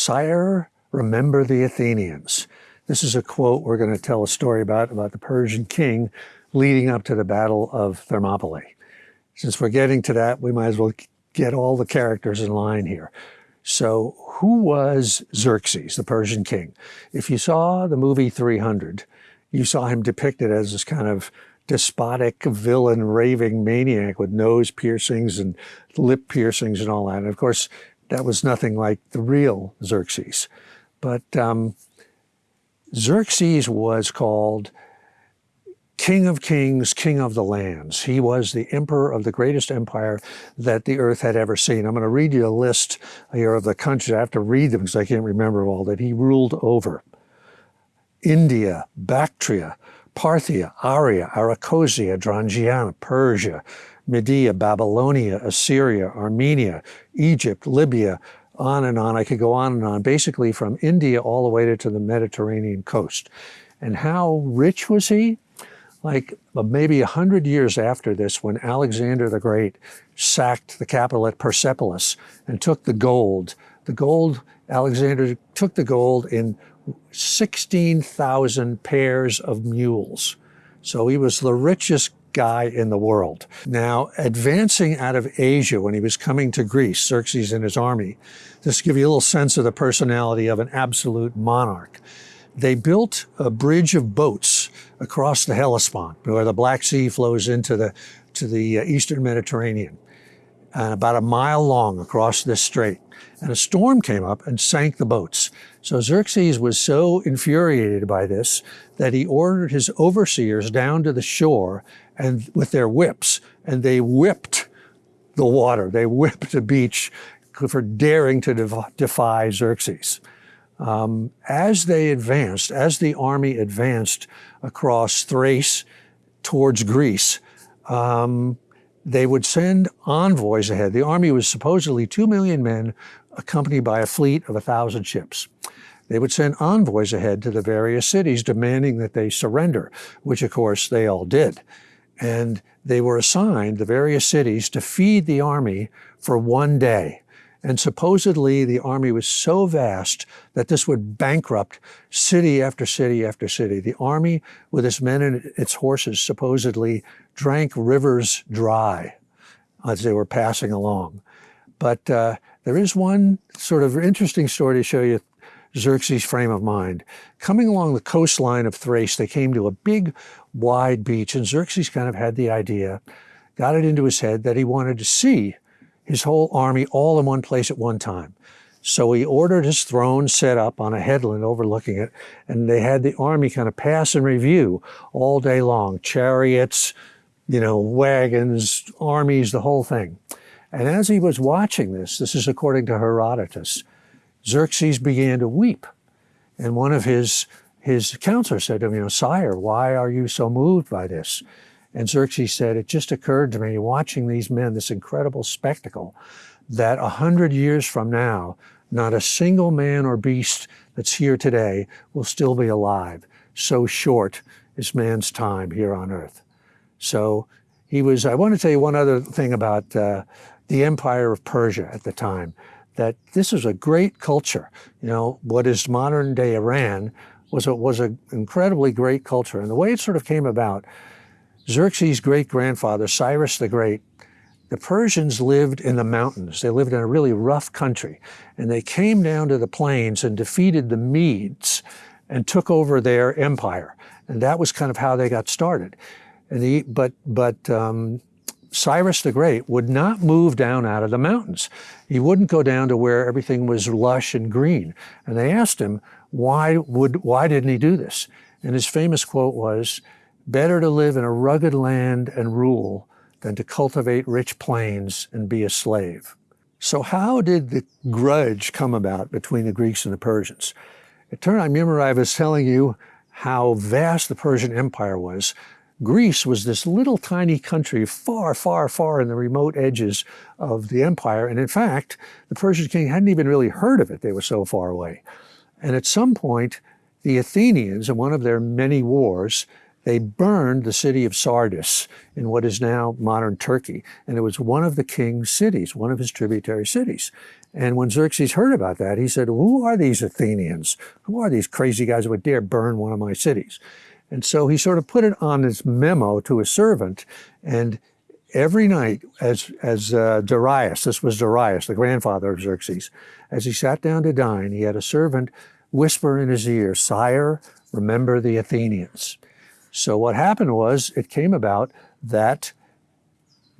Sire, remember the Athenians. This is a quote we're going to tell a story about, about the Persian king leading up to the Battle of Thermopylae. Since we're getting to that, we might as well get all the characters in line here. So who was Xerxes, the Persian king? If you saw the movie 300, you saw him depicted as this kind of despotic villain, raving maniac with nose piercings and lip piercings and all that. And of course, that was nothing like the real Xerxes. But um, Xerxes was called King of Kings, King of the Lands. He was the emperor of the greatest empire that the earth had ever seen. I'm going to read you a list here of the countries. I have to read them because I can't remember all that he ruled over. India, Bactria, Parthia, Arya, Arachosia, Drangiana, Persia, Media, Babylonia, Assyria, Armenia, Egypt, Libya, on and on. I could go on and on, basically from India all the way to the Mediterranean coast. And how rich was he? Like uh, maybe a hundred years after this, when Alexander the Great sacked the capital at Persepolis and took the gold, the gold, Alexander took the gold in 16,000 pairs of mules. So he was the richest guy in the world. Now, advancing out of Asia when he was coming to Greece, Xerxes and his army, just give you a little sense of the personality of an absolute monarch, they built a bridge of boats across the Hellespont, where the Black Sea flows into the, to the uh, eastern Mediterranean, and about a mile long across this strait. And a storm came up and sank the boats. So Xerxes was so infuriated by this that he ordered his overseers down to the shore and with their whips, and they whipped the water. They whipped the beach for daring to defy Xerxes. Um, as they advanced, as the army advanced across Thrace towards Greece, um, they would send envoys ahead. The army was supposedly 2 million men accompanied by a fleet of 1,000 ships. They would send envoys ahead to the various cities demanding that they surrender, which of course they all did. And they were assigned the various cities to feed the army for one day. And supposedly the army was so vast that this would bankrupt city after city after city. The army with its men and its horses supposedly drank rivers dry as they were passing along. But uh, there is one sort of interesting story to show you Xerxes' frame of mind. Coming along the coastline of Thrace, they came to a big, wide beach, and Xerxes kind of had the idea, got it into his head that he wanted to see his whole army all in one place at one time. So he ordered his throne set up on a headland overlooking it, and they had the army kind of pass and review all day long, chariots, you know, wagons, armies, the whole thing. And as he was watching this, this is according to Herodotus, Xerxes began to weep. And one of his, his counselors said to him, you know, sire, why are you so moved by this? And Xerxes said, it just occurred to me watching these men, this incredible spectacle, that a hundred years from now, not a single man or beast that's here today will still be alive. So short is man's time here on earth. So he was, I want to tell you one other thing about uh, the empire of Persia at the time, that this was a great culture. You know, what is modern day Iran was a, was an incredibly great culture. And the way it sort of came about, Xerxes' great-grandfather, Cyrus the Great, the Persians lived in the mountains. They lived in a really rough country. And they came down to the plains and defeated the Medes and took over their empire. And that was kind of how they got started. And the, but but um, Cyrus the Great would not move down out of the mountains. He wouldn't go down to where everything was lush and green. And they asked him, why, would, why didn't he do this? And his famous quote was, better to live in a rugged land and rule than to cultivate rich plains and be a slave. So how did the grudge come about between the Greeks and the Persians? It turned out, I was telling you how vast the Persian Empire was. Greece was this little tiny country far, far, far in the remote edges of the empire. And in fact, the Persian king hadn't even really heard of it. They were so far away. And at some point, the Athenians, in one of their many wars, they burned the city of Sardis in what is now modern Turkey. And it was one of the king's cities, one of his tributary cities. And when Xerxes heard about that, he said, who are these Athenians? Who are these crazy guys who would dare burn one of my cities? And so he sort of put it on his memo to his servant. And every night, as, as uh, Darius, this was Darius, the grandfather of Xerxes, as he sat down to dine, he had a servant whisper in his ear, Sire, remember the Athenians. So what happened was it came about that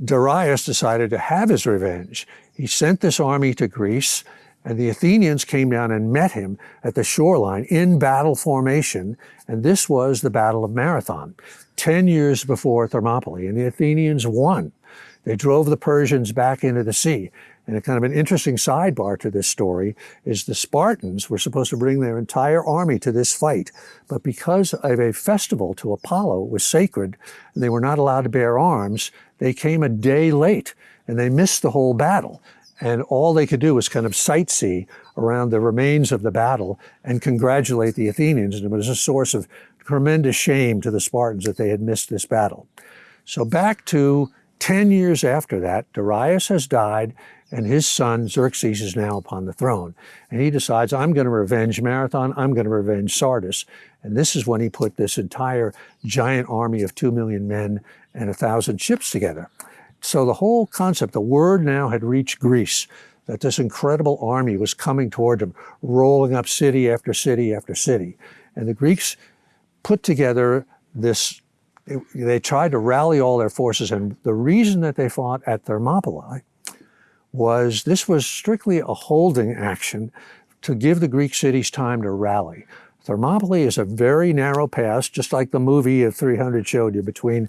Darius decided to have his revenge. He sent this army to Greece and the Athenians came down and met him at the shoreline in battle formation. And this was the Battle of Marathon, 10 years before Thermopylae. And the Athenians won. They drove the Persians back into the sea. And a kind of an interesting sidebar to this story is the Spartans were supposed to bring their entire army to this fight. But because of a festival to Apollo was sacred, and they were not allowed to bear arms, they came a day late and they missed the whole battle. And all they could do was kind of sightsee around the remains of the battle and congratulate the Athenians. And it was a source of tremendous shame to the Spartans that they had missed this battle. So back to 10 years after that, Darius has died and his son Xerxes is now upon the throne. And he decides, I'm going to revenge Marathon, I'm going to revenge Sardis. And this is when he put this entire giant army of 2 million men and a thousand ships together. So the whole concept, the word now had reached Greece, that this incredible army was coming toward them, rolling up city after city after city. And the Greeks put together this, they tried to rally all their forces. And the reason that they fought at Thermopylae was this was strictly a holding action to give the Greek cities time to rally. Thermopylae is a very narrow pass, just like the movie of 300 showed you, between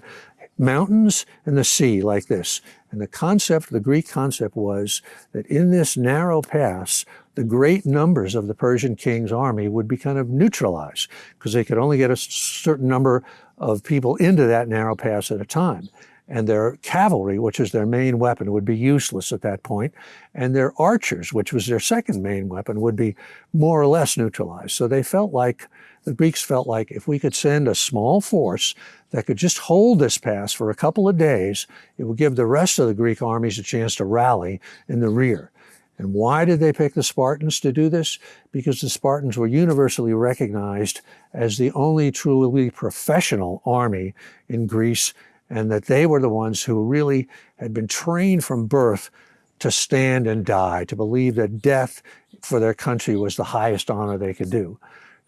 mountains and the sea like this. And the concept, the Greek concept was that in this narrow pass, the great numbers of the Persian king's army would be kind of neutralized because they could only get a certain number of people into that narrow pass at a time. And their cavalry, which is their main weapon, would be useless at that point. And their archers, which was their second main weapon, would be more or less neutralized. So they felt like the Greeks felt like if we could send a small force that could just hold this pass for a couple of days, it would give the rest of the Greek armies a chance to rally in the rear. And why did they pick the Spartans to do this? Because the Spartans were universally recognized as the only truly professional army in Greece, and that they were the ones who really had been trained from birth to stand and die, to believe that death for their country was the highest honor they could do.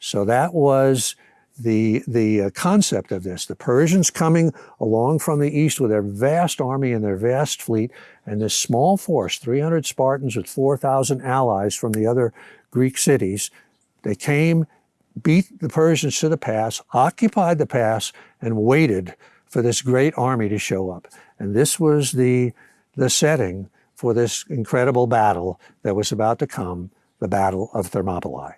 So that was the, the uh, concept of this. The Persians coming along from the east with their vast army and their vast fleet, and this small force, 300 Spartans with 4,000 allies from the other Greek cities, they came, beat the Persians to the pass, occupied the pass, and waited for this great army to show up. And this was the, the setting for this incredible battle that was about to come, the Battle of Thermopylae.